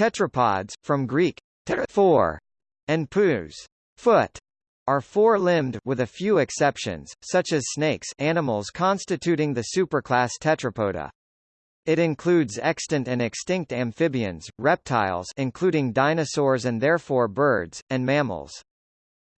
Tetrapods, from Greek four, and pous foot, are four-limbed with a few exceptions, such as snakes animals constituting the superclass Tetrapoda. It includes extant and extinct amphibians, reptiles including dinosaurs and therefore birds, and mammals.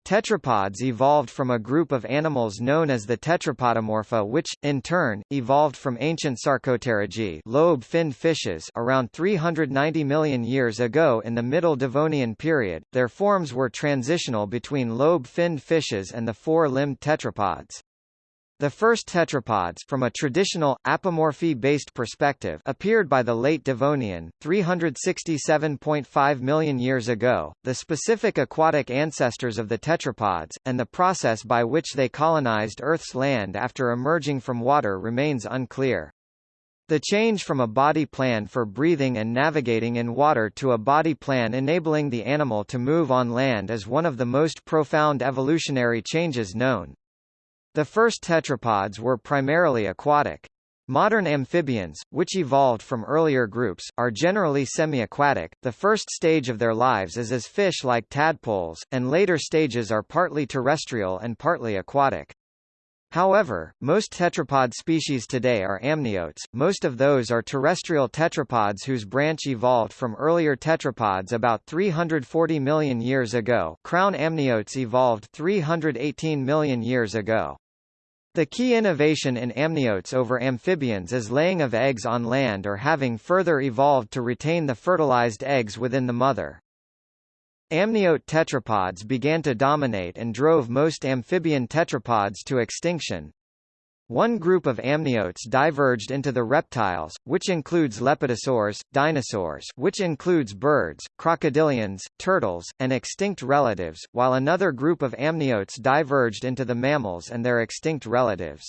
Tetrapods evolved from a group of animals known as the Tetrapodomorpha which, in turn, evolved from ancient Sarcopterygii lobe-finned fishes around 390 million years ago in the Middle Devonian period. Their forms were transitional between lobe-finned fishes and the four-limbed tetrapods. The first tetrapods from a traditional, apomorphy-based perspective appeared by the late Devonian, 367.5 million years ago. The specific aquatic ancestors of the tetrapods, and the process by which they colonized Earth's land after emerging from water remains unclear. The change from a body plan for breathing and navigating in water to a body plan enabling the animal to move on land is one of the most profound evolutionary changes known. The first tetrapods were primarily aquatic. Modern amphibians, which evolved from earlier groups, are generally semi-aquatic. The first stage of their lives is as fish like tadpoles, and later stages are partly terrestrial and partly aquatic. However, most tetrapod species today are amniotes, most of those are terrestrial tetrapods whose branch evolved from earlier tetrapods about 340 million years ago crown amniotes evolved 318 million years ago. The key innovation in amniotes over amphibians is laying of eggs on land or having further evolved to retain the fertilized eggs within the mother. Amniote tetrapods began to dominate and drove most amphibian tetrapods to extinction, one group of amniotes diverged into the reptiles, which includes lepidosaurs, dinosaurs which includes birds, crocodilians, turtles, and extinct relatives, while another group of amniotes diverged into the mammals and their extinct relatives.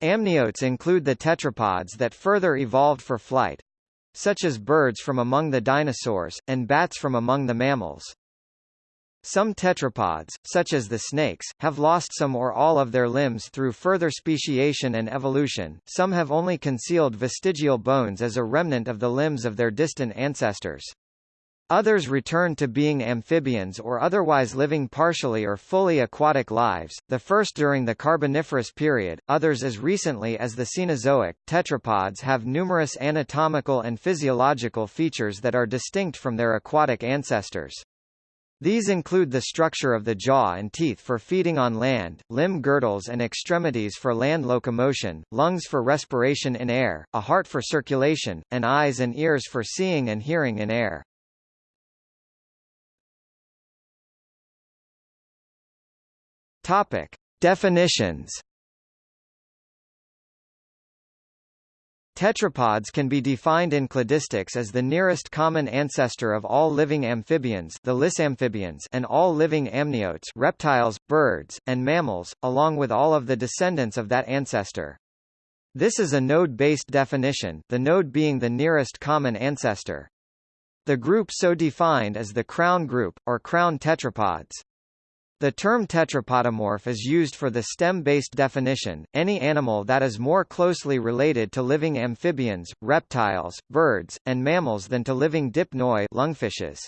Amniotes include the tetrapods that further evolved for flight, such as birds from among the dinosaurs, and bats from among the mammals. Some tetrapods, such as the snakes, have lost some or all of their limbs through further speciation and evolution, some have only concealed vestigial bones as a remnant of the limbs of their distant ancestors. Others return to being amphibians or otherwise living partially or fully aquatic lives, the first during the Carboniferous period, others as recently as the Cenozoic. Tetrapods have numerous anatomical and physiological features that are distinct from their aquatic ancestors. These include the structure of the jaw and teeth for feeding on land, limb girdles and extremities for land locomotion, lungs for respiration in air, a heart for circulation, and eyes and ears for seeing and hearing in air. Topic. Definitions Tetrapods can be defined in cladistics as the nearest common ancestor of all living amphibians the lissamphibians and all living amniotes reptiles, birds, and mammals, along with all of the descendants of that ancestor. This is a node-based definition, the node being the nearest common ancestor. The group so defined is the crown group, or crown tetrapods. The term tetrapodomorph is used for the stem-based definition, any animal that is more closely related to living amphibians, reptiles, birds, and mammals than to living dipnoi lungfishes.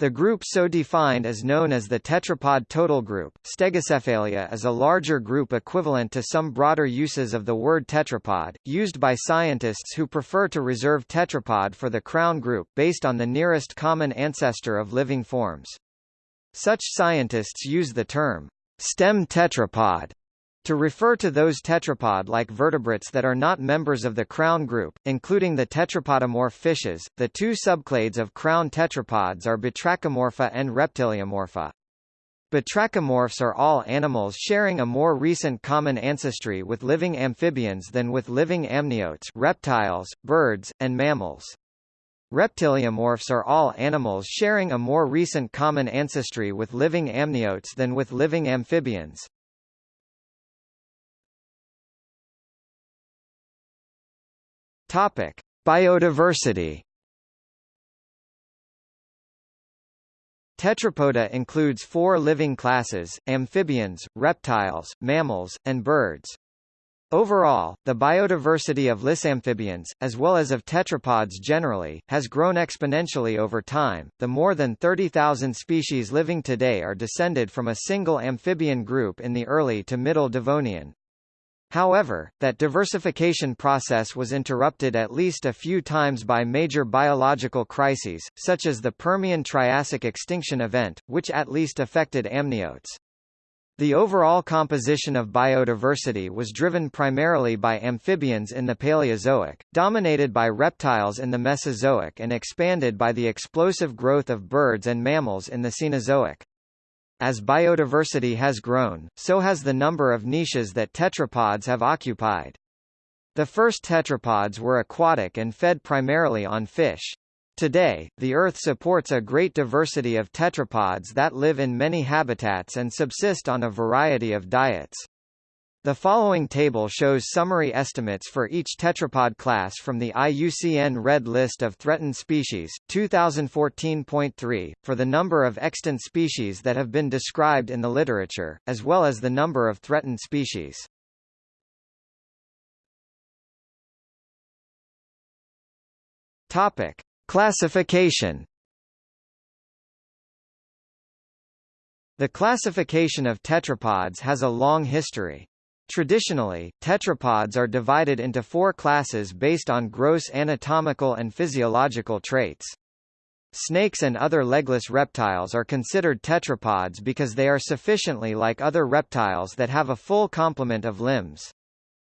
The group so defined is known as the tetrapod total group. Stegocephalia is a larger group equivalent to some broader uses of the word tetrapod, used by scientists who prefer to reserve tetrapod for the crown group, based on the nearest common ancestor of living forms. Such scientists use the term stem tetrapod to refer to those tetrapod-like vertebrates that are not members of the crown group, including the tetrapodomorph fishes. The two subclades of crown tetrapods are Batrachomorpha and Reptiliomorpha. Batrachomorphs are all animals sharing a more recent common ancestry with living amphibians than with living amniotes reptiles, birds, and mammals. Reptiliomorphs are all animals sharing a more recent common ancestry with living amniotes than with living amphibians. Topic: Biodiversity. Tetrapoda includes four living classes, amphibians, reptiles, mammals, and birds. Overall, the biodiversity of lissamphibians, as well as of tetrapods generally, has grown exponentially over time. The more than 30,000 species living today are descended from a single amphibian group in the early to middle Devonian. However, that diversification process was interrupted at least a few times by major biological crises, such as the Permian-Triassic extinction event, which at least affected amniotes. The overall composition of biodiversity was driven primarily by amphibians in the Paleozoic, dominated by reptiles in the Mesozoic and expanded by the explosive growth of birds and mammals in the Cenozoic. As biodiversity has grown, so has the number of niches that tetrapods have occupied. The first tetrapods were aquatic and fed primarily on fish. Today, the Earth supports a great diversity of tetrapods that live in many habitats and subsist on a variety of diets. The following table shows summary estimates for each tetrapod class from the IUCN Red List of Threatened Species, 2014.3, for the number of extant species that have been described in the literature, as well as the number of threatened species. Topic. Classification The classification of tetrapods has a long history. Traditionally, tetrapods are divided into four classes based on gross anatomical and physiological traits. Snakes and other legless reptiles are considered tetrapods because they are sufficiently like other reptiles that have a full complement of limbs.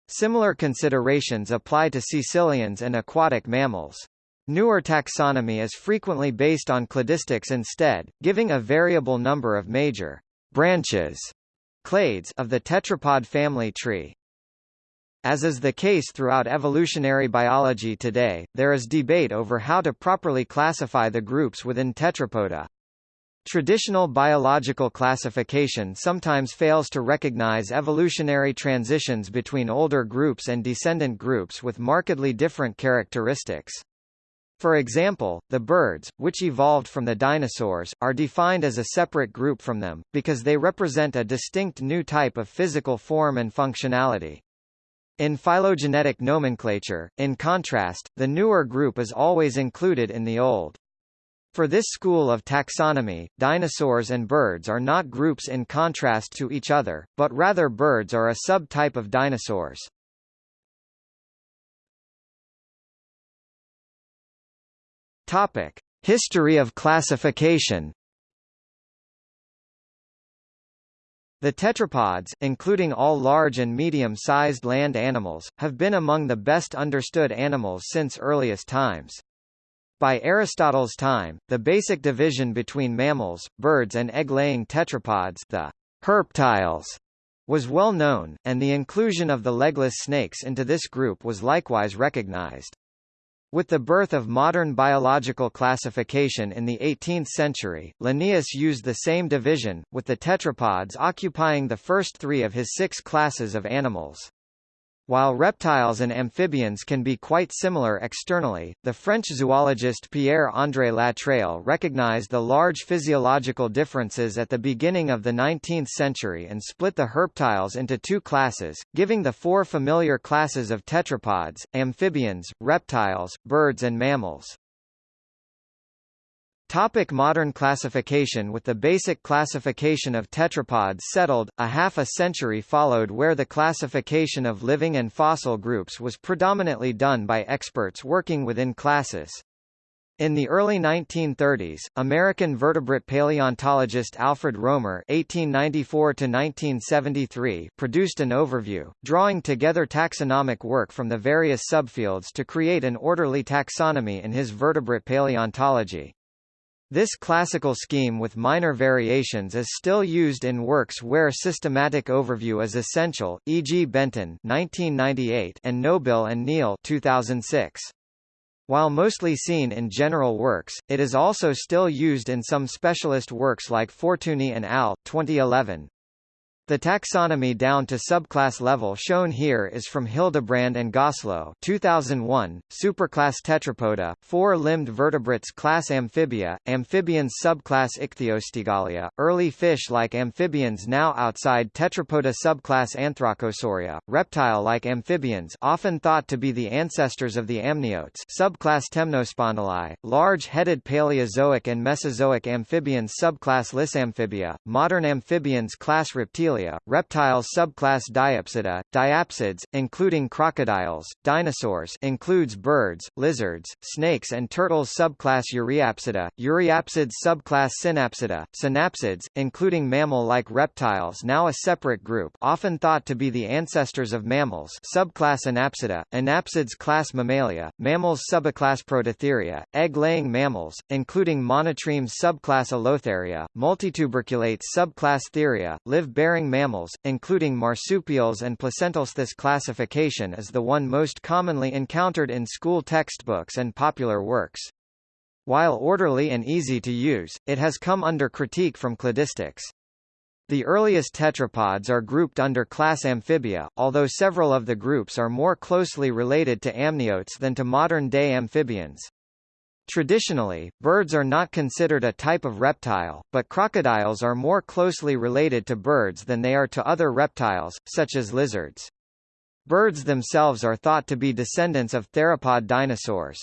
Similar considerations apply to caecilians and aquatic mammals. Newer taxonomy is frequently based on cladistics instead, giving a variable number of major branches clades of the tetrapod family tree. As is the case throughout evolutionary biology today, there is debate over how to properly classify the groups within Tetrapoda. Traditional biological classification sometimes fails to recognize evolutionary transitions between older groups and descendant groups with markedly different characteristics. For example, the birds, which evolved from the dinosaurs, are defined as a separate group from them, because they represent a distinct new type of physical form and functionality. In phylogenetic nomenclature, in contrast, the newer group is always included in the old. For this school of taxonomy, dinosaurs and birds are not groups in contrast to each other, but rather birds are a subtype of dinosaurs. Topic: History of classification. The tetrapods, including all large and medium-sized land animals, have been among the best understood animals since earliest times. By Aristotle's time, the basic division between mammals, birds and egg-laying tetrapods the herptiles, was well known, and the inclusion of the legless snakes into this group was likewise recognized. With the birth of modern biological classification in the 18th century, Linnaeus used the same division, with the tetrapods occupying the first three of his six classes of animals. While reptiles and amphibians can be quite similar externally, the French zoologist Pierre-André Latreille recognized the large physiological differences at the beginning of the 19th century and split the herptiles into two classes, giving the four familiar classes of tetrapods, amphibians, reptiles, birds and mammals. Topic modern classification With the basic classification of tetrapods settled, a half a century followed where the classification of living and fossil groups was predominantly done by experts working within classes. In the early 1930s, American vertebrate paleontologist Alfred Romer (1894–1973) produced an overview, drawing together taxonomic work from the various subfields to create an orderly taxonomy in his Vertebrate Paleontology. This classical scheme with minor variations is still used in works where systematic overview is essential, e.g. Benton 1998 and Nobile and Neal 2006. While mostly seen in general works, it is also still used in some specialist works like Fortuny and al. 2011. The taxonomy down to subclass level shown here is from Hildebrand and Goslow 2001, Superclass Tetrapoda, four-limbed vertebrates class Amphibia, amphibians subclass Ichthyostegalia, early fish-like amphibians now outside Tetrapoda subclass Anthracosauria, reptile-like amphibians often thought to be the ancestors of the amniotes subclass Temnospondyli, large-headed Paleozoic and Mesozoic amphibians subclass Lissamphibia, modern amphibians class Reptilia reptiles subclass Diapsida, diapsids, including crocodiles, dinosaurs includes birds, lizards, snakes and turtles subclass Euryapsida, Euryapsids subclass Synapsida, synapsids, including mammal-like reptiles now a separate group often thought to be the ancestors of mammals subclass Anapsida, Anapsids class Mammalia, mammals subclass Prototheria, egg-laying mammals, including monotremes subclass Allotheria, multituberculates subclass Theria, live-bearing mammals, including marsupials and placentals. This classification is the one most commonly encountered in school textbooks and popular works. While orderly and easy to use, it has come under critique from cladistics. The earliest tetrapods are grouped under class Amphibia, although several of the groups are more closely related to amniotes than to modern-day amphibians. Traditionally, birds are not considered a type of reptile, but crocodiles are more closely related to birds than they are to other reptiles, such as lizards. Birds themselves are thought to be descendants of theropod dinosaurs.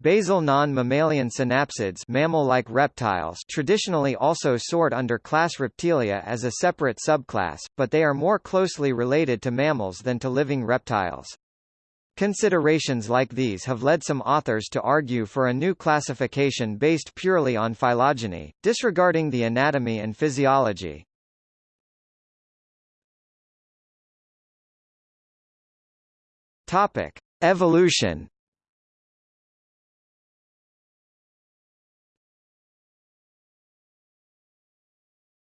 Basal non-mammalian synapsids mammal-like reptiles traditionally also sort under class Reptilia as a separate subclass, but they are more closely related to mammals than to living reptiles. Considerations like these have led some authors to argue for a new classification based purely on phylogeny, disregarding the anatomy and physiology. Topic: Evolution.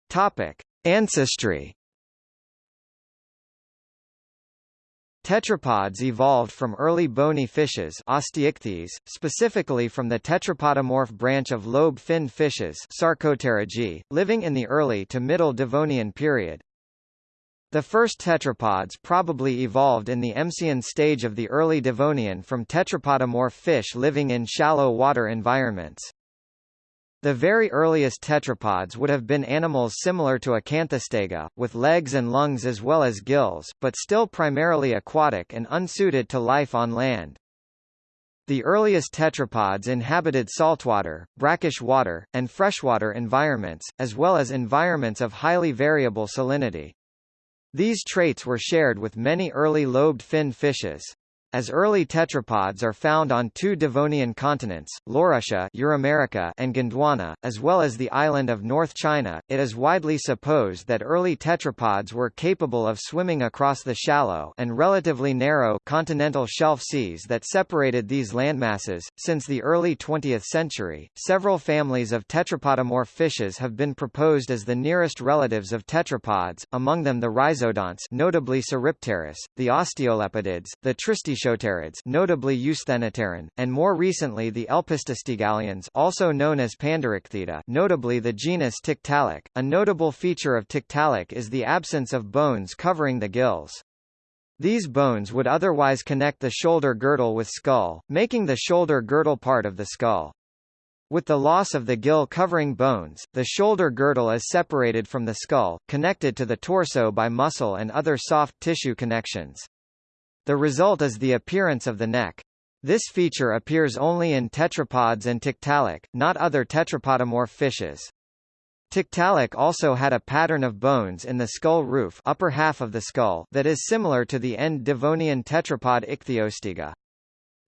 Topic: Ancestry. Tetrapods evolved from early bony fishes osteichthyes, specifically from the tetrapodomorph branch of lobe-finned fishes Sarcopterygii, living in the early to middle Devonian period. The first tetrapods probably evolved in the Emsian stage of the early Devonian from tetrapodomorph fish living in shallow water environments. The very earliest tetrapods would have been animals similar to Acanthostega, with legs and lungs as well as gills, but still primarily aquatic and unsuited to life on land. The earliest tetrapods inhabited saltwater, brackish water, and freshwater environments, as well as environments of highly variable salinity. These traits were shared with many early lobed fin fishes. As early tetrapods are found on two Devonian continents, Laurussia Euramerica and Gondwana, as well as the island of North China, it is widely supposed that early tetrapods were capable of swimming across the shallow and relatively narrow continental shelf seas that separated these landmasses. Since the early 20th century, several families of tetrapodomorph fishes have been proposed as the nearest relatives of tetrapods, among them the rhizodonts notably Sauripterus, the osteolepidids, the Tristis Notably Eusthenopteron, and more recently the elpistostegalians also known as Panderichthyida notably the genus Tiktaalik. A notable feature of Tiktaalik is the absence of bones covering the gills. These bones would otherwise connect the shoulder girdle with skull, making the shoulder girdle part of the skull. With the loss of the gill covering bones, the shoulder girdle is separated from the skull, connected to the torso by muscle and other soft tissue connections. The result is the appearance of the neck. This feature appears only in tetrapods and Tiktaalik, not other tetrapodomorph fishes. Tiktaalik also had a pattern of bones in the skull roof upper half of the skull that is similar to the end Devonian tetrapod Ichthyostega.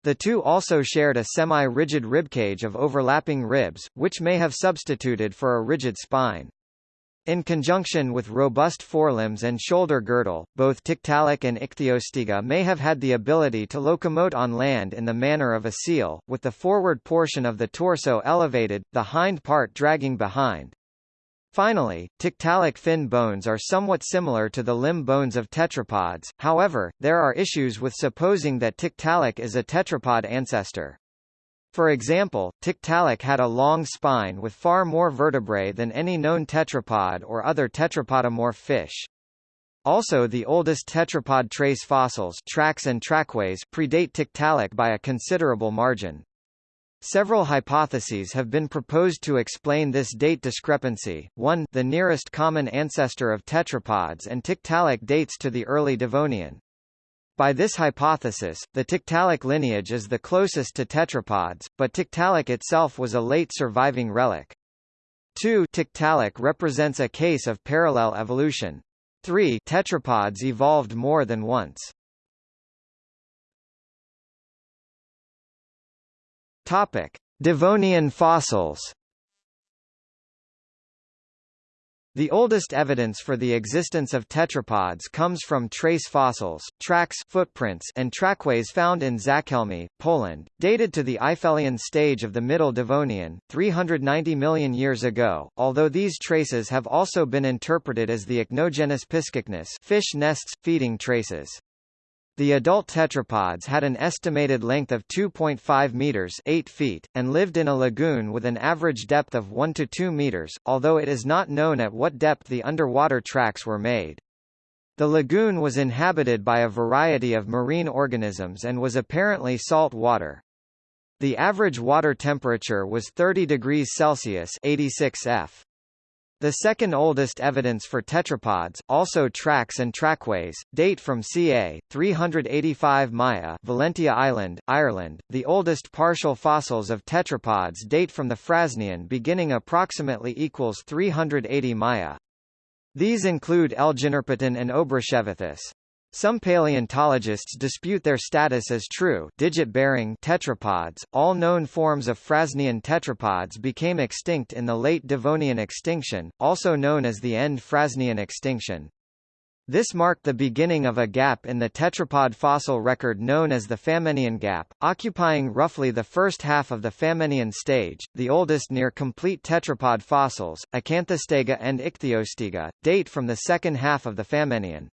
The two also shared a semi-rigid ribcage of overlapping ribs, which may have substituted for a rigid spine. In conjunction with robust forelimbs and shoulder girdle, both Tiktaalik and Ichthyostega may have had the ability to locomote on land in the manner of a seal, with the forward portion of the torso elevated, the hind part dragging behind. Finally, Tiktaalik fin bones are somewhat similar to the limb bones of tetrapods, however, there are issues with supposing that Tiktaalik is a tetrapod ancestor. For example, Tiktaalik had a long spine with far more vertebrae than any known tetrapod or other tetrapodomorph fish. Also the oldest tetrapod trace fossils tracks and trackways predate Tiktaalik by a considerable margin. Several hypotheses have been proposed to explain this date discrepancy. 1 The nearest common ancestor of tetrapods and Tiktaalik dates to the early Devonian. By this hypothesis, the Tiktaalik lineage is the closest to tetrapods, but Tiktaalik itself was a late surviving relic. 2 Tiktaalik represents a case of parallel evolution. 3 Tetrapods evolved more than once. Topic: Devonian fossils. The oldest evidence for the existence of tetrapods comes from trace fossils, tracks footprints and trackways found in Zachełmie, Poland, dated to the Eifelian stage of the Middle Devonian, 390 million years ago, although these traces have also been interpreted as the ichnogenus Piscichnus fish nests, feeding traces. The adult tetrapods had an estimated length of 2.5 meters 8 feet, and lived in a lagoon with an average depth of 1 to 2 meters, although it is not known at what depth the underwater tracks were made. The lagoon was inhabited by a variety of marine organisms and was apparently salt water. The average water temperature was 30 degrees Celsius 86 F. The second oldest evidence for tetrapods, also tracks and trackways, date from ca. 385 Maya Valentia Island, Ireland. The oldest partial fossils of tetrapods date from the Frasnian beginning approximately equals 380 Maya. These include Elginerpeton and Obruchevichthys. Some paleontologists dispute their status as true digit-bearing tetrapods. All known forms of Frasnian tetrapods became extinct in the late Devonian extinction, also known as the end Frasnian extinction. This marked the beginning of a gap in the tetrapod fossil record known as the Famennian gap, occupying roughly the first half of the Famennian stage. The oldest near complete tetrapod fossils, Acanthostega and Ichthyostega, date from the second half of the Famennian.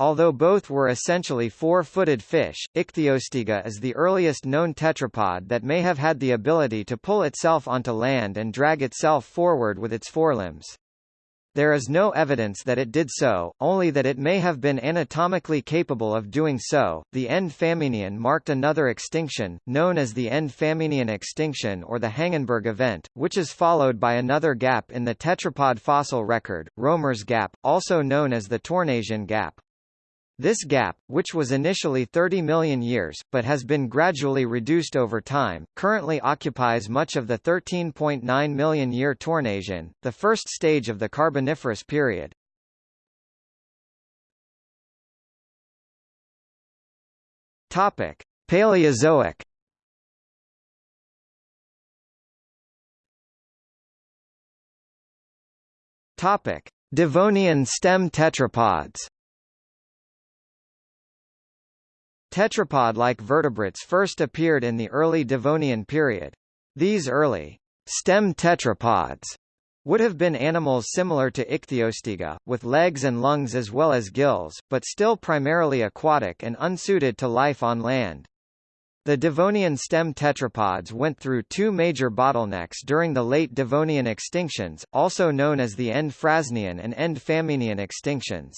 Although both were essentially four-footed fish, Ichthyostega is the earliest known tetrapod that may have had the ability to pull itself onto land and drag itself forward with its forelimbs. There is no evidence that it did so, only that it may have been anatomically capable of doing so. The end Famennian marked another extinction, known as the end Famennian extinction or the Hangenberg event, which is followed by another gap in the tetrapod fossil record, Romer's gap, also known as the Tournaisian gap. This gap, which was initially 30 million years, but has been gradually reduced over time, currently occupies much of the 13.9 million year Tournaisian, the first stage of the Carboniferous period. Topic: Paleozoic. Topic: Devonian stem tetrapods. Tetrapod-like vertebrates first appeared in the early Devonian period. These early stem tetrapods would have been animals similar to Ichthyostega, with legs and lungs as well as gills, but still primarily aquatic and unsuited to life on land. The Devonian stem tetrapods went through two major bottlenecks during the late Devonian extinctions, also known as the End Frasnian and End Famennian extinctions.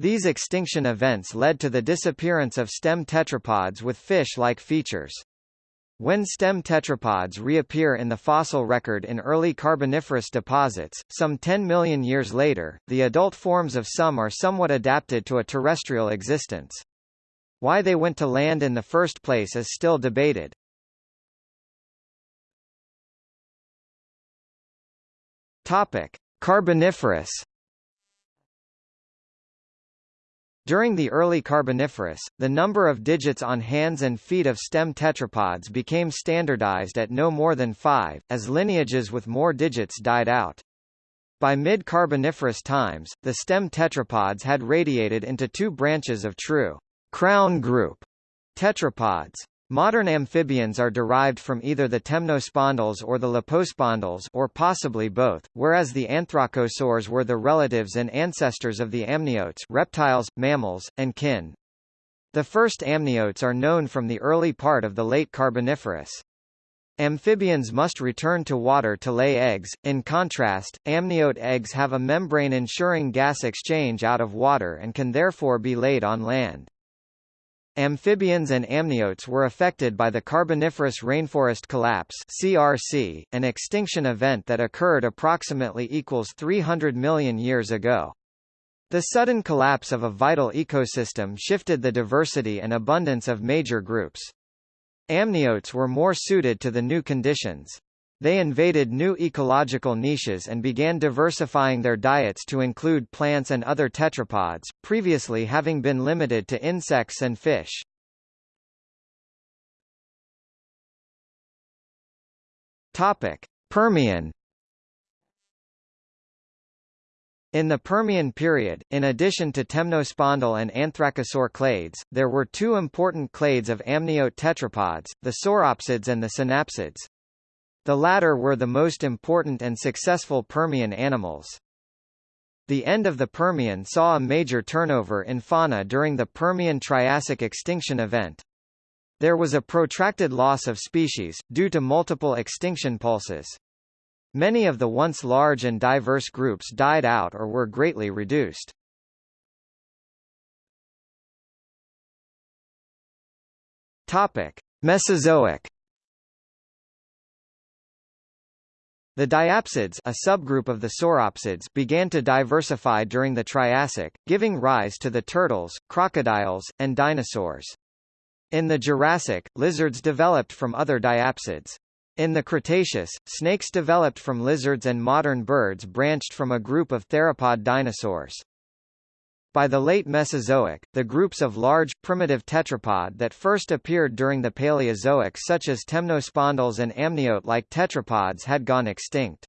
These extinction events led to the disappearance of stem tetrapods with fish-like features. When stem tetrapods reappear in the fossil record in early Carboniferous deposits, some 10 million years later, the adult forms of some are somewhat adapted to a terrestrial existence. Why they went to land in the first place is still debated. Topic: Carboniferous During the early Carboniferous, the number of digits on hands and feet of stem tetrapods became standardized at no more than five, as lineages with more digits died out. By mid-Carboniferous times, the stem tetrapods had radiated into two branches of true crown group tetrapods. Modern amphibians are derived from either the temnospondyls or the lepospondyls or possibly both, whereas the anthracosaurs were the relatives and ancestors of the amniotes reptiles, mammals, and kin. The first amniotes are known from the early part of the late Carboniferous. Amphibians must return to water to lay eggs. In contrast, amniote eggs have a membrane ensuring gas exchange out of water and can therefore be laid on land. Amphibians and amniotes were affected by the Carboniferous Rainforest Collapse (CRC), an extinction event that occurred approximately equals 300 million years ago. The sudden collapse of a vital ecosystem shifted the diversity and abundance of major groups. Amniotes were more suited to the new conditions. They invaded new ecological niches and began diversifying their diets to include plants and other tetrapods, previously having been limited to insects and fish. Topic: Permian In the Permian period, in addition to temnospondyl and anthracosaur clades, there were two important clades of amniote tetrapods, the sauropsids and the synapsids. The latter were the most important and successful Permian animals. The end of the Permian saw a major turnover in fauna during the Permian-Triassic extinction event. There was a protracted loss of species, due to multiple extinction pulses. Many of the once large and diverse groups died out or were greatly reduced. Topic: Mesozoic. The diapsids a subgroup of the sauropsids began to diversify during the Triassic, giving rise to the turtles, crocodiles, and dinosaurs. In the Jurassic, lizards developed from other diapsids. In the Cretaceous, snakes developed from lizards and modern birds branched from a group of theropod dinosaurs. By the late Mesozoic, the groups of large, primitive tetrapod that first appeared during the Paleozoic such as temnospondyls and amniote-like tetrapods had gone extinct.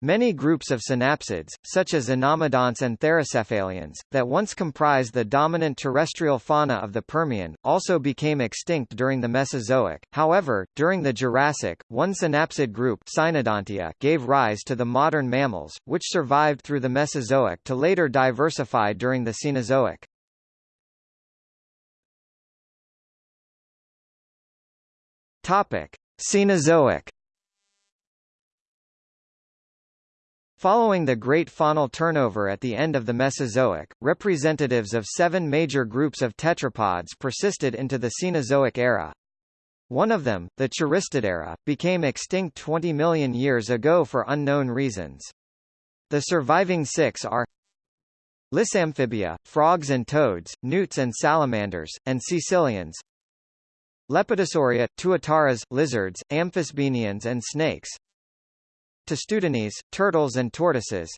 Many groups of synapsids, such as anomodonts and therocephalians, that once comprised the dominant terrestrial fauna of the Permian, also became extinct during the Mesozoic. However, during the Jurassic, one synapsid group Cynodontia gave rise to the modern mammals, which survived through the Mesozoic to later diversify during the Cenozoic. Cenozoic Following the great faunal turnover at the end of the Mesozoic, representatives of seven major groups of tetrapods persisted into the Cenozoic era. One of them, the Choristodera, became extinct 20 million years ago for unknown reasons. The surviving six are Lissamphibia, frogs and toads, newts and salamanders, and caecilians Lepidosauria, tuataras, lizards, amphisbaenians and snakes Testudines, turtles and tortoises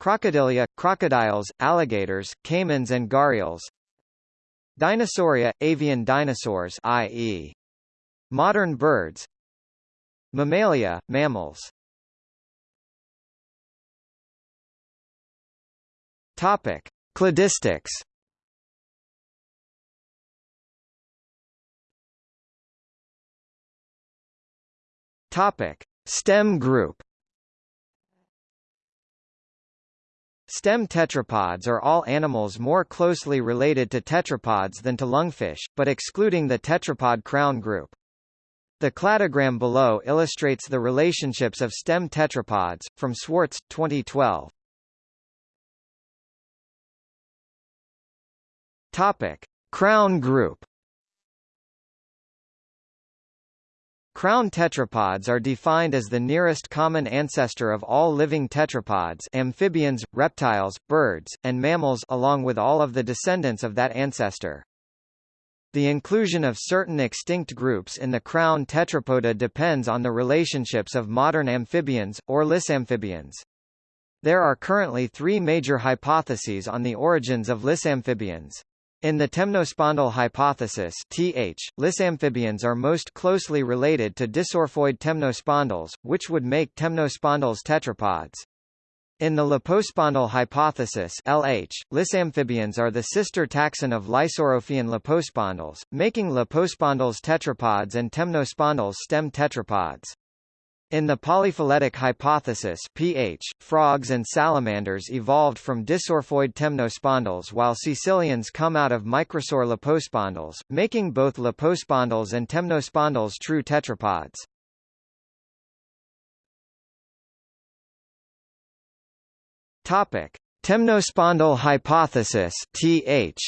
Crocodilia, crocodiles, alligators, caimans and gharials Dinosauria, avian dinosaurs i.e. modern birds Mammalia, mammals Topic: Cladistics. Topic: Stem group Stem tetrapods are all animals more closely related to tetrapods than to lungfish, but excluding the tetrapod crown group. The cladogram below illustrates the relationships of stem tetrapods, from Swartz, 2012. Topic. Crown group Crown tetrapods are defined as the nearest common ancestor of all living tetrapods amphibians, reptiles, birds, and mammals along with all of the descendants of that ancestor. The inclusion of certain extinct groups in the crown tetrapoda depends on the relationships of modern amphibians, or lissamphibians. There are currently three major hypotheses on the origins of lissamphibians. In the temnospondyl hypothesis TH, lissamphibians are most closely related to dissorophoid temnospondyls, which would make temnospondyls tetrapods. In the lepospondyl hypothesis LH, lissamphibians are the sister taxon of lysorophian lepospondyls, making lepospondyls tetrapods and temnospondyls stem tetrapods. In the polyphyletic hypothesis pH, frogs and salamanders evolved from dissorophoid temnospondyls while caecilians come out of microsaur lepospondyls, making both lepospondyls and temnospondyls true tetrapods. Topic: Temnospondyl hypothesis (TH).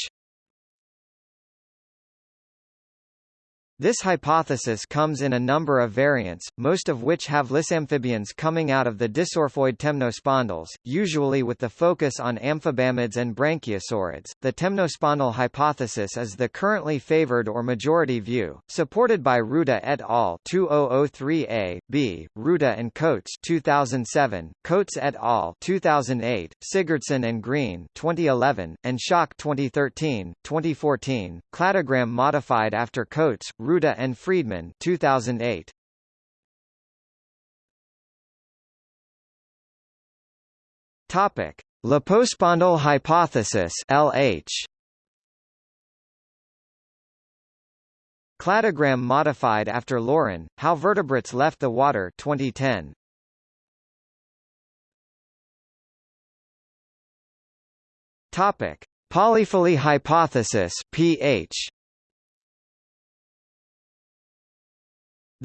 This hypothesis comes in a number of variants, most of which have lissamphibians coming out of the dissorophoid temnospondyls, usually with the focus on amphibamids and branchiosaurids. The temnospondyl hypothesis is the currently favored or majority view, supported by Ruta et al. 2003a, b, Ruta and Coates 2007, Coates et al. 2008, Sigurdsen and Green 2011, and Schoch 2013, 2014, cladogram modified after Coates, Ruta and Friedman 2008. Topic: Lepospondyl hypothesis (LH). Cladogram modified after Laurin, How Vertebrates Left the Water 2010. Topic: Polyphily hypothesis (PH).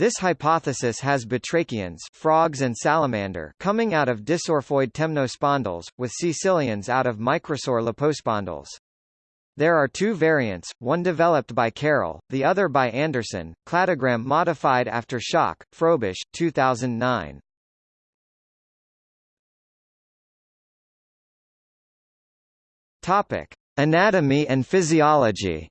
This hypothesis has batrachians frogs and salamander coming out of dissorophoid temnospondyls, with caecilians out of microsaur lepospondyls. There are two variants, one developed by Carroll, the other by Anderson, cladogram modified after Schoch, Frobisch, 2009. Topic: Anatomy and physiology.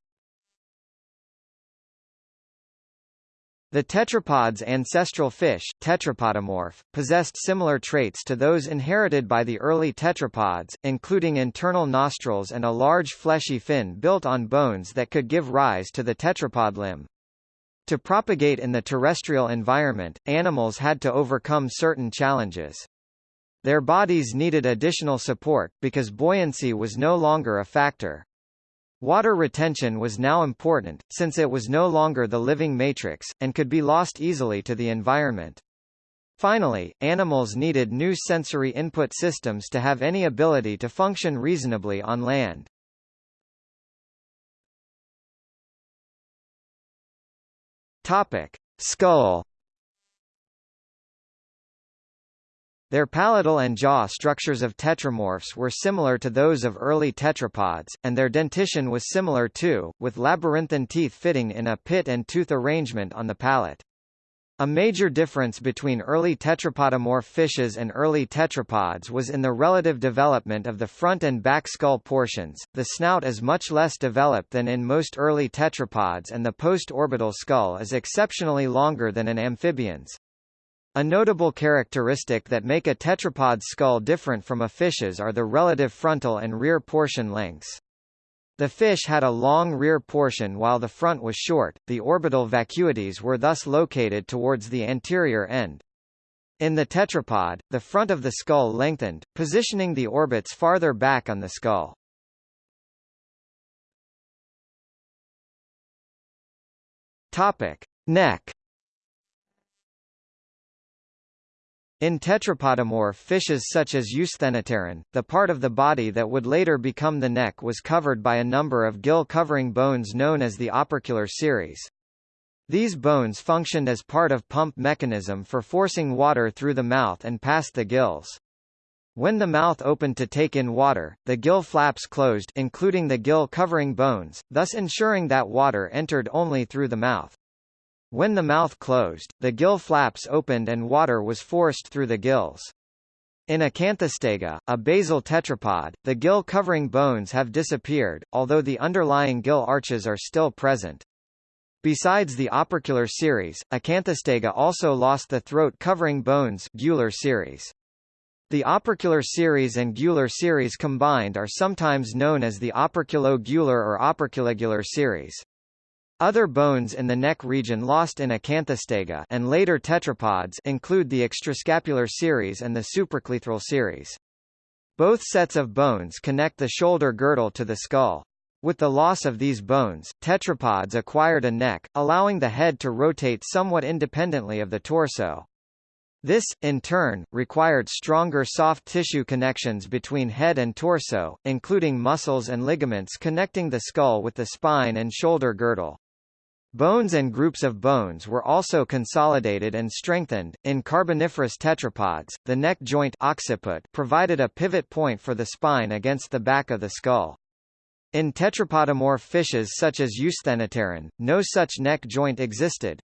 The tetrapod's ancestral fish tetrapodomorph, possessed similar traits to those inherited by the early tetrapods, including internal nostrils and a large fleshy fin built on bones that could give rise to the tetrapod limb. To propagate in the terrestrial environment, animals had to overcome certain challenges. Their bodies needed additional support, because buoyancy was no longer a factor. Water retention was now important, since it was no longer the living matrix, and could be lost easily to the environment. Finally, animals needed new sensory input systems to have any ability to function reasonably on land. Topic: Skull Their palatal and jaw structures of tetramorphs were similar to those of early tetrapods, and their dentition was similar too, with labyrinthine teeth fitting in a pit and tooth arrangement on the palate. A major difference between early tetrapodomorph fishes and early tetrapods was in the relative development of the front and back skull portions. The snout is much less developed than in most early tetrapods and the post-orbital skull is exceptionally longer than in amphibians. A notable characteristic that make a tetrapod skull different from a fish's are the relative frontal and rear portion lengths. The fish had a long rear portion while the front was short, the orbital vacuities were thus located towards the anterior end. In the tetrapod, the front of the skull lengthened, positioning the orbits farther back on the skull. Topic: Neck In tetrapodomorph fishes such as Eusthenopteron, the part of the body that would later become the neck was covered by a number of gill-covering bones known as the opercular series. These bones functioned as part of pump mechanism for forcing water through the mouth and past the gills. When the mouth opened to take in water, the gill flaps closed including the gill-covering bones, thus ensuring that water entered only through the mouth. When the mouth closed, the gill flaps opened and water was forced through the gills. In Acanthostega, a basal tetrapod, the gill-covering bones have disappeared, although the underlying gill arches are still present. Besides the opercular series, Acanthostega also lost the throat-covering bones gular series. The opercular series and gular series combined are sometimes known as the operculo-gular or operculogular series. Other bones in the neck region lost in Acanthostega and later tetrapods include the extrascapular series and the supracleithral series. Both sets of bones connect the shoulder girdle to the skull. With the loss of these bones, tetrapods acquired a neck, allowing the head to rotate somewhat independently of the torso. This, in turn, required stronger soft tissue connections between head and torso, including muscles and ligaments connecting the skull with the spine and shoulder girdle. Bones and groups of bones were also consolidated and strengthened. In Carboniferous tetrapods, the neck joint occiput provided a pivot point for the spine against the back of the skull. In tetrapodomorph fishes such as Eusthenopteron, no such neck joint existed,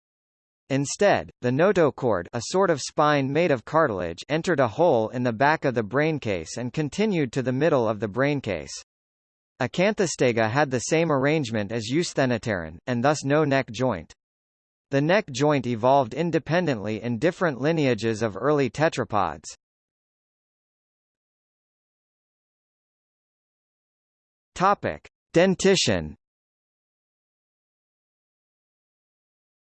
Instead, the notochord a sort of spine made of cartilage entered a hole in the back of the braincase and continued to the middle of the braincase. Acanthostega had the same arrangement as Eusthenopteron, and thus no neck joint. The neck joint evolved independently in different lineages of early tetrapods. Topic: Dentition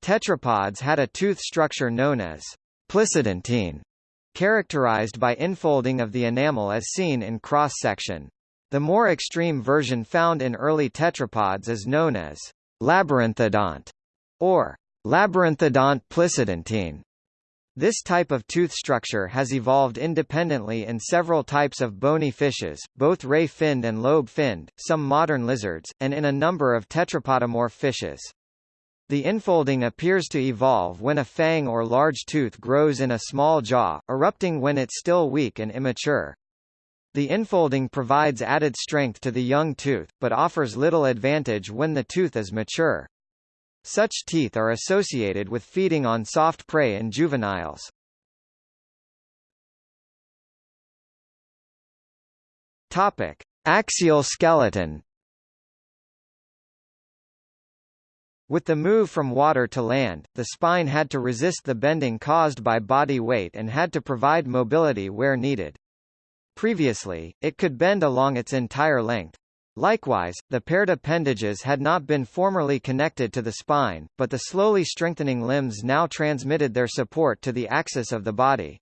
Tetrapods had a tooth structure known as plicidentine, characterized by infolding of the enamel as seen in cross-section. The more extreme version found in early tetrapods is known as labyrinthodont or labyrinthodont plicidentine. This type of tooth structure has evolved independently in several types of bony fishes, both ray-finned and lobe-finned, some modern lizards, and in a number of tetrapodomorph fishes. The infolding appears to evolve when a fang or large tooth grows in a small jaw, erupting when it's still weak and immature. The infolding provides added strength to the young tooth, but offers little advantage when the tooth is mature. Such teeth are associated with feeding on soft prey in juveniles. Topic: Axial skeleton With the move from water to land, the spine had to resist the bending caused by body weight and had to provide mobility where needed. Previously, it could bend along its entire length. Likewise, the paired appendages had not been formerly connected to the spine, but the slowly strengthening limbs now transmitted their support to the axis of the body.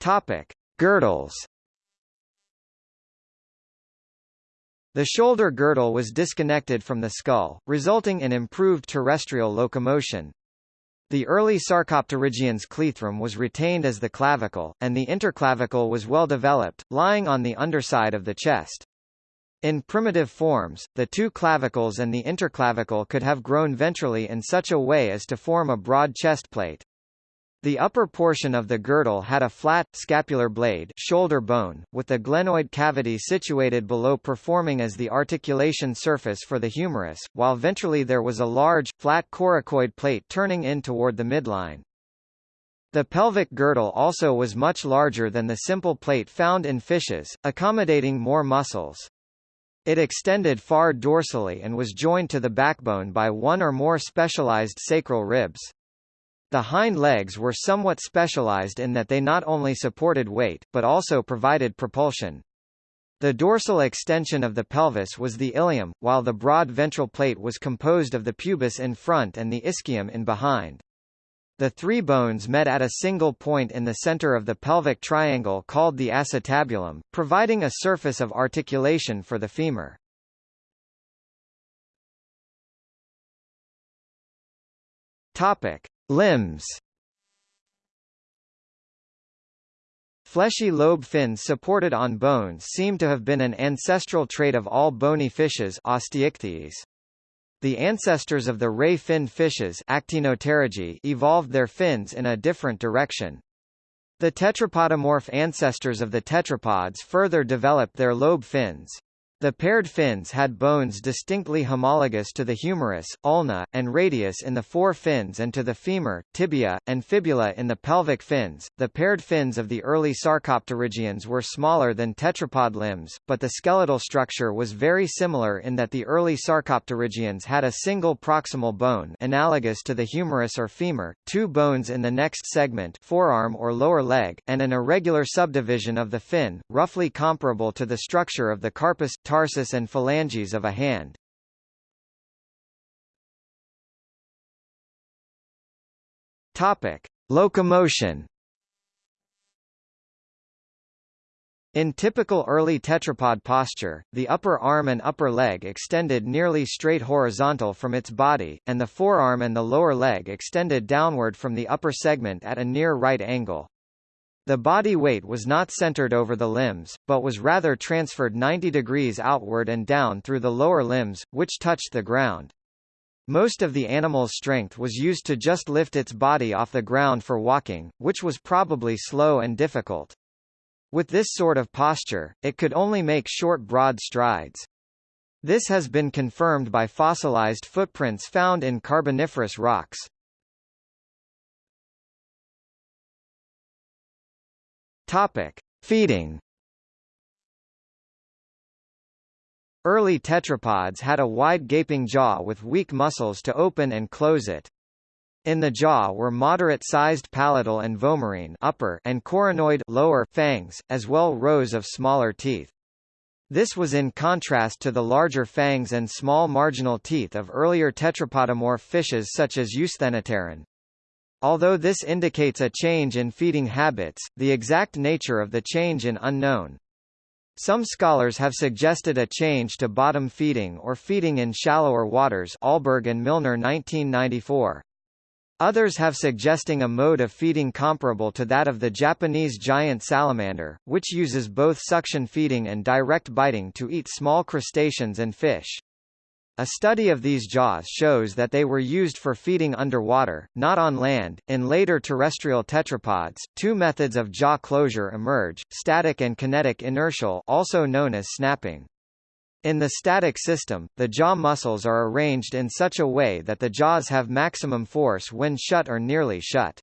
Topic: Girdles The shoulder girdle was disconnected from the skull, resulting in improved terrestrial locomotion. The early Sarcopterygians' cleithrum was retained as the clavicle, and the interclavicle was well developed, lying on the underside of the chest. In primitive forms, the two clavicles and the interclavicle could have grown ventrally in such a way as to form a broad chest plate. The upper portion of the girdle had a flat, scapular blade shoulder bone, with the glenoid cavity situated below performing as the articulation surface for the humerus, while ventrally there was a large, flat coracoid plate turning in toward the midline. The pelvic girdle also was much larger than the simple plate found in fishes, accommodating more muscles. It extended far dorsally and was joined to the backbone by one or more specialized sacral ribs. The hind legs were somewhat specialized in that they not only supported weight, but also provided propulsion. The dorsal extension of the pelvis was the ilium, while the broad ventral plate was composed of the pubis in front and the ischium in behind. The three bones met at a single point in the center of the pelvic triangle called the acetabulum, providing a surface of articulation for the femur. Topic: Limbs Fleshy lobe fins supported on bones seem to have been an ancestral trait of all bony fishes osteichthyes. The ancestors of the ray-finned fishes evolved their fins in a different direction. The tetrapodomorph ancestors of the tetrapods further developed their lobe fins. The paired fins had bones distinctly homologous to the humerus, ulna, and radius in the fore fins and to the femur, tibia, and fibula in the pelvic fins. The paired fins of the early Sarcopterygians were smaller than tetrapod limbs, but the skeletal structure was very similar in that the early Sarcopterygians had a single proximal bone analogous to the humerus or femur, two bones in the next segment forearm or lower leg, and an irregular subdivision of the fin, roughly comparable to the structure of the carpus tarsus and phalanges of a hand. Topic: Locomotion. In typical early tetrapod posture, the upper arm and upper leg extended nearly straight horizontal from its body, and the forearm and the lower leg extended downward from the upper segment at a near right angle. The body weight was not centered over the limbs, but was rather transferred 90 degrees outward and down through the lower limbs, which touched the ground. Most of the animal's strength was used to just lift its body off the ground for walking, which was probably slow and difficult. With this sort of posture, it could only make short broad strides. This has been confirmed by fossilized footprints found in Carboniferous rocks. Topic: Feeding. Early tetrapods had a wide gaping jaw with weak muscles to open and close it. In the jaw were moderate-sized palatal and vomerine upper and coronoid lower fangs, as well rows of smaller teeth. This was in contrast to the larger fangs and small marginal teeth of earlier tetrapodomorph fishes such as Eusthenopteron. Although this indicates a change in feeding habits, the exact nature of the change is unknown. Some scholars have suggested a change to bottom feeding or feeding in shallower waters Ahlberg and Milner 1994. Others have suggesting a mode of feeding comparable to that of the Japanese giant salamander, which uses both suction feeding and direct biting to eat small crustaceans and fish. A study of these jaws shows that they were used for feeding underwater, not on land. In later terrestrial tetrapods, two methods of jaw closure emerge: static and kinetic inertial, also known as snapping. In the static system, the jaw muscles are arranged in such a way that the jaws have maximum force when shut or nearly shut.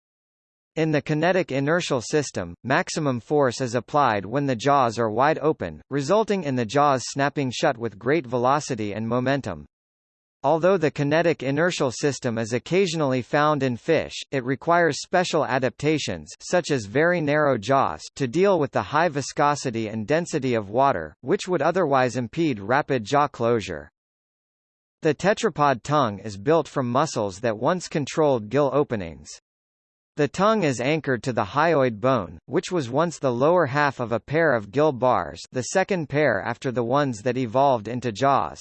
In the kinetic inertial system, maximum force is applied when the jaws are wide open, resulting in the jaws snapping shut with great velocity and momentum. Although the kinetic inertial system is occasionally found in fish, it requires special adaptations such as very narrow jaws to deal with the high viscosity and density of water, which would otherwise impede rapid jaw closure. The tetrapod tongue is built from muscles that once controlled gill openings. The tongue is anchored to the hyoid bone, which was once the lower half of a pair of gill bars the second pair after the ones that evolved into jaws.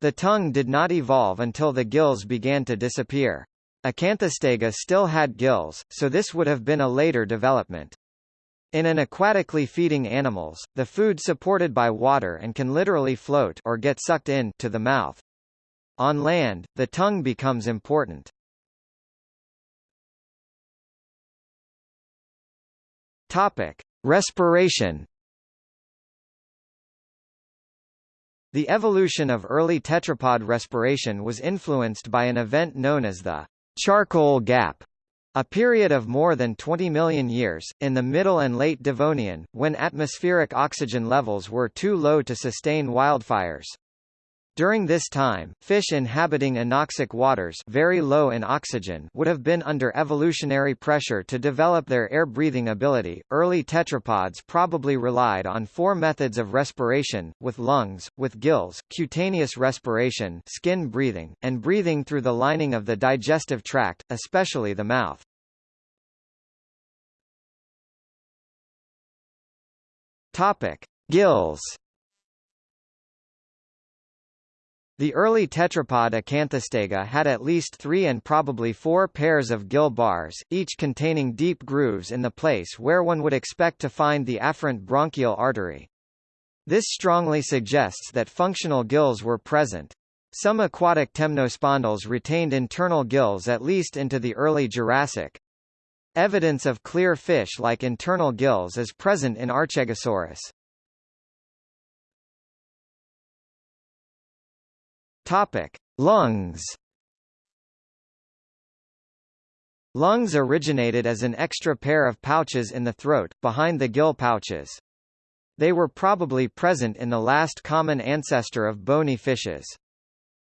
The tongue did not evolve until the gills began to disappear. Acanthostega still had gills, so this would have been a later development. In an aquatically feeding animals, the food supported by water and can literally float or get sucked in to the mouth. On land, the tongue becomes important. Topic: Respiration The evolution of early tetrapod respiration was influenced by an event known as the charcoal gap, a period of more than 20 million years, in the Middle and Late Devonian, when atmospheric oxygen levels were too low to sustain wildfires. During this time, fish inhabiting anoxic waters very low in oxygen would have been under evolutionary pressure to develop their air-breathing ability. Early tetrapods probably relied on four methods of respiration, with lungs, with gills, cutaneous respiration skin breathing, and breathing through the lining of the digestive tract, especially the mouth. Topic: Gills The early tetrapod Acanthostega had at least three and probably four pairs of gill bars, each containing deep grooves in the place where one would expect to find the afferent branchial artery. This strongly suggests that functional gills were present. Some aquatic temnospondyls retained internal gills at least into the early Jurassic. Evidence of clear fish-like internal gills is present in Archegosaurus. Topic: Lungs. Lungs originated as an extra pair of pouches in the throat, behind the gill pouches. They were probably present in the last common ancestor of bony fishes.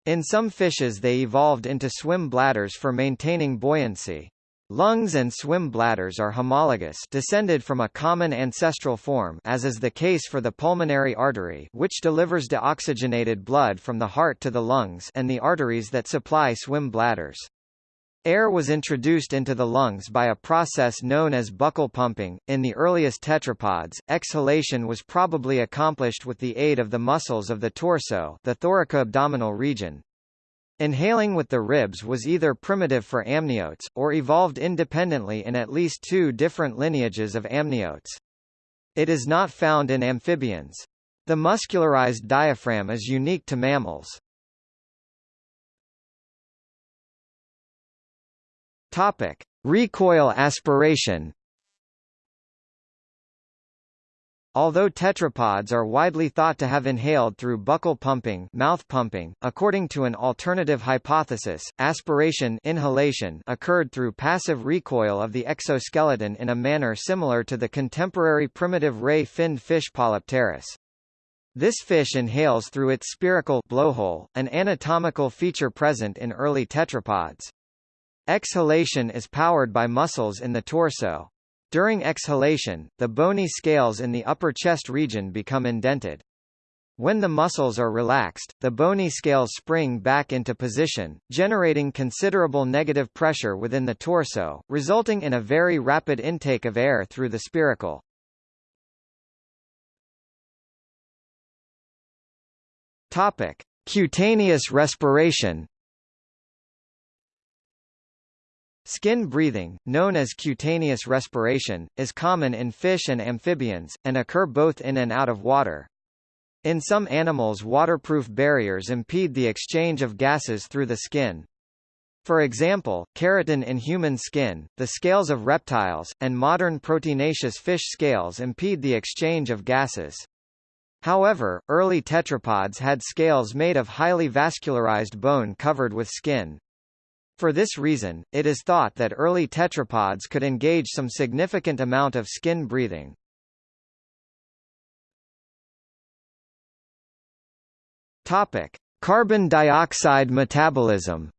In some fishes they evolved into swim bladders for maintaining buoyancy. Lungs and swim bladders are homologous descended from a common ancestral form as is the case for the pulmonary artery which delivers deoxygenated blood from the heart to the lungs and the arteries that supply swim bladders. Air was introduced into the lungs by a process known as buccal pumping. In the earliest tetrapods, exhalation was probably accomplished with the aid of the muscles of the torso, the thoracoabdominal region. Inhaling with the ribs was either primitive for amniotes, or evolved independently in at least two different lineages of amniotes. It is not found in amphibians. The muscularized diaphragm is unique to mammals. Topic: Recoil aspiration. Although tetrapods are widely thought to have inhaled through buccal pumping, mouth pumping, according to an alternative hypothesis, aspiration inhalation occurred through passive recoil of the exoskeleton in a manner similar to the contemporary primitive ray-finned fish Polypterus. This fish inhales through its spiracle blowhole, an anatomical feature present in early tetrapods. Exhalation is powered by muscles in the torso. During exhalation, the bony scales in the upper chest region become indented. When the muscles are relaxed, the bony scales spring back into position, generating considerable negative pressure within the torso, resulting in a very rapid intake of air through the spiracle. Topic: Cutaneous respiration Skin breathing, known as cutaneous respiration, is common in fish and amphibians, and occur both in and out of water. In some animals waterproof barriers impede the exchange of gases through the skin. For example, keratin in human skin, the scales of reptiles, and modern proteinaceous fish scales impede the exchange of gases. However, early tetrapods had scales made of highly vascularized bone covered with skin. For this reason, it is thought that early tetrapods could engage some significant amount of skin breathing. Topic: Carbon dioxide metabolism.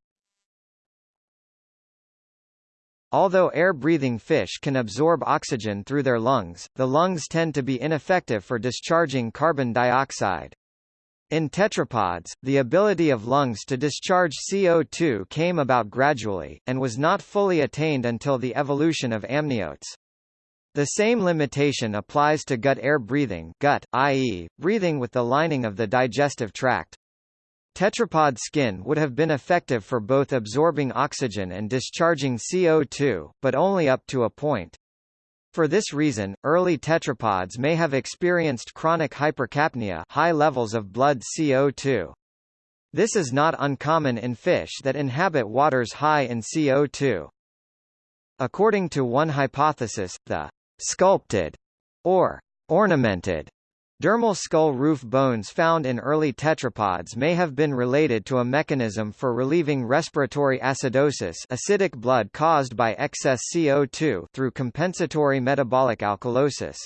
Although air-breathing fish can absorb oxygen through their lungs, the lungs tend to be ineffective for discharging carbon dioxide. In tetrapods, the ability of lungs to discharge CO2 came about gradually, and was not fully attained until the evolution of amniotes. The same limitation applies to gut air breathing gut, i.e., breathing with the lining of the digestive tract. Tetrapod skin would have been effective for both absorbing oxygen and discharging CO2, but only up to a point. For this reason, early tetrapods may have experienced chronic hypercapnia high levels of blood CO2. This is not uncommon in fish that inhabit waters high in CO2. According to one hypothesis, the sculpted or ornamented Dermal skull roof bones found in early tetrapods may have been related to a mechanism for relieving respiratory acidosis acidic blood caused by excess CO2 through compensatory metabolic alkalosis.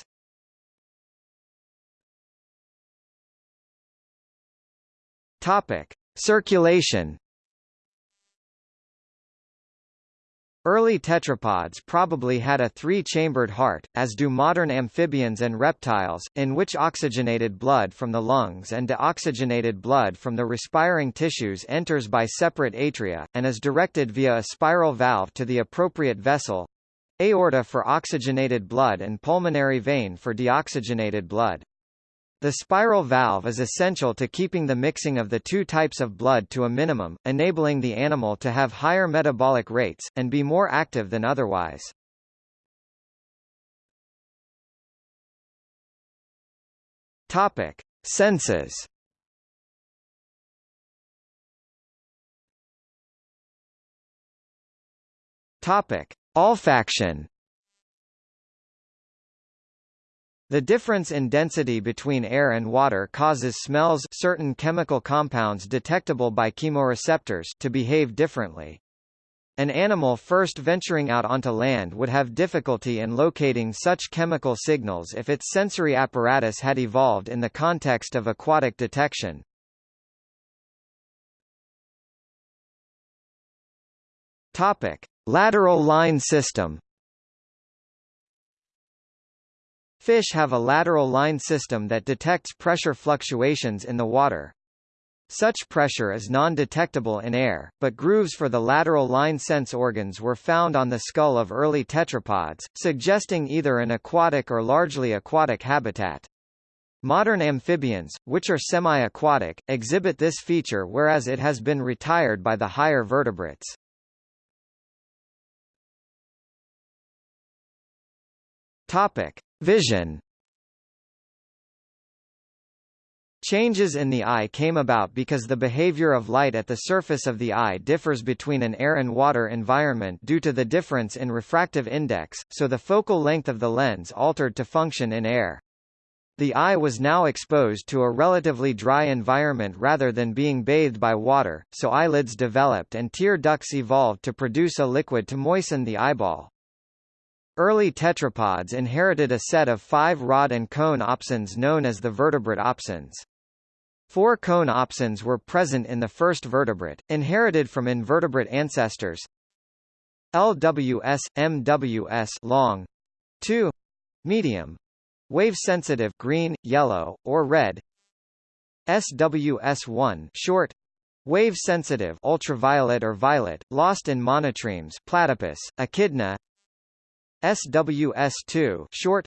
Topic: Circulation Early tetrapods probably had a three-chambered heart, as do modern amphibians and reptiles, in which oxygenated blood from the lungs and deoxygenated blood from the respiring tissues enters by separate atria, and is directed via a spiral valve to the appropriate vessel aorta for oxygenated blood and pulmonary vein for deoxygenated blood. The spiral valve is essential to keeping the mixing of the two types of blood to a minimum, enabling the animal to have higher metabolic rates, and be more active than otherwise. Topic. Senses Topic. Olfaction The difference in density between air and water causes smells certain chemical compounds detectable by chemoreceptors to behave differently. An animal first venturing out onto land would have difficulty in locating such chemical signals if its sensory apparatus had evolved in the context of aquatic detection. Topic: Lateral line system Fish have a lateral line system that detects pressure fluctuations in the water. Such pressure is non-detectable in air, but grooves for the lateral line sense organs were found on the skull of early tetrapods, suggesting either an aquatic or largely aquatic habitat. Modern amphibians, which are semi-aquatic, exhibit this feature whereas it has been retired by the higher vertebrates. Topic: Vision Changes in the eye came about because the behavior of light at the surface of the eye differs between an air and water environment due to the difference in refractive index, so the focal length of the lens altered to function in air. The eye was now exposed to a relatively dry environment rather than being bathed by water, so eyelids developed and tear ducts evolved to produce a liquid to moisten the eyeball. Early tetrapods inherited a set of five rod and cone opsins known as the vertebrate opsins. Four cone opsins were present in the first vertebrate, inherited from invertebrate ancestors. LWS, MWS long. 2 medium. Wave sensitive green, yellow, or red. SWS1 short. Wave sensitive ultraviolet or violet lost in monotremes platypus echidna SWS2 short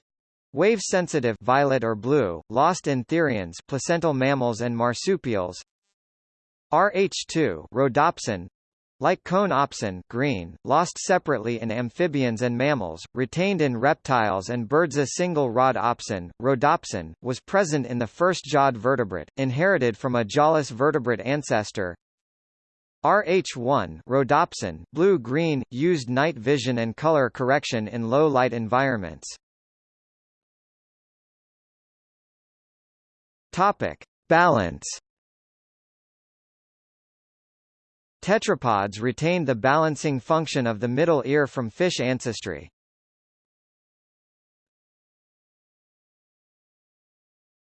wave sensitive violet or blue lost in therians placental mammals and marsupials RH2 rhodopsin like cone opsin green, lost separately in amphibians and mammals, retained in reptiles and birds. A single rod opsin, rhodopsin, was present in the first jawed vertebrate, inherited from a jawless vertebrate ancestor. RH1 rhodopsin blue-green, used night vision and color correction in low-light environments. Topic. Balance Tetrapods retain the balancing function of the middle ear from fish ancestry.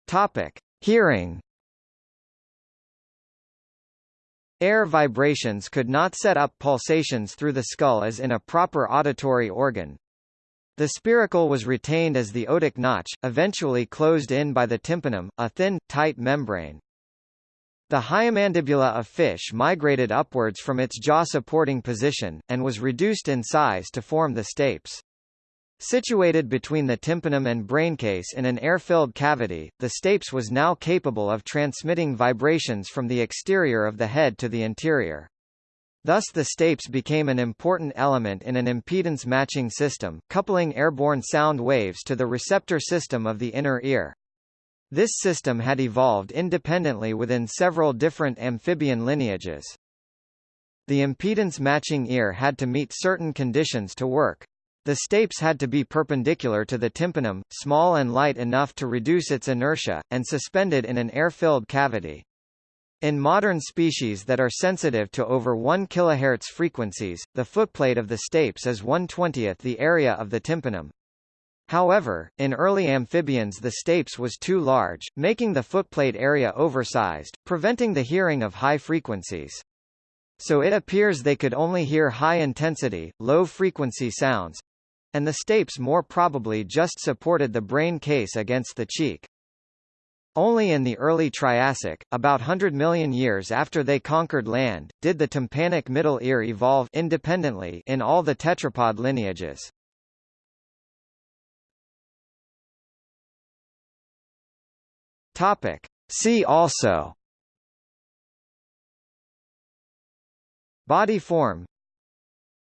Topic: Hearing Air vibrations could not set up pulsations through the skull as in a proper auditory organ. The spiracle was retained as the otic notch, eventually closed in by the tympanum, a thin, tight membrane. The hyomandibula of fish migrated upwards from its jaw-supporting position, and was reduced in size to form the stapes. Situated between the tympanum and braincase in an air-filled cavity, the stapes was now capable of transmitting vibrations from the exterior of the head to the interior. Thus the stapes became an important element in an impedance matching system, coupling airborne sound waves to the receptor system of the inner ear. This system had evolved independently within several different amphibian lineages. The impedance matching ear had to meet certain conditions to work. The stapes had to be perpendicular to the tympanum, small and light enough to reduce its inertia, and suspended in an air-filled cavity. In modern species that are sensitive to over 1 kHz frequencies, the footplate of the stapes is 1/20th the area of the tympanum. However, in early amphibians the stapes was too large, making the footplate area oversized, preventing the hearing of high frequencies. So it appears they could only hear high-intensity, low-frequency sounds, and the stapes more probably just supported the brain case against the cheek. Only in the early Triassic, about 100 million years after they conquered land, did the tympanic middle ear evolve independently in all the tetrapod lineages. Topic. See also Body form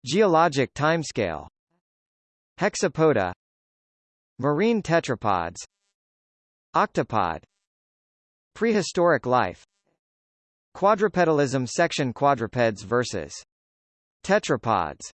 Geologic timescale Hexapoda Marine tetrapods Octopod Prehistoric life Quadrupedalism section Quadrupeds versus Tetrapods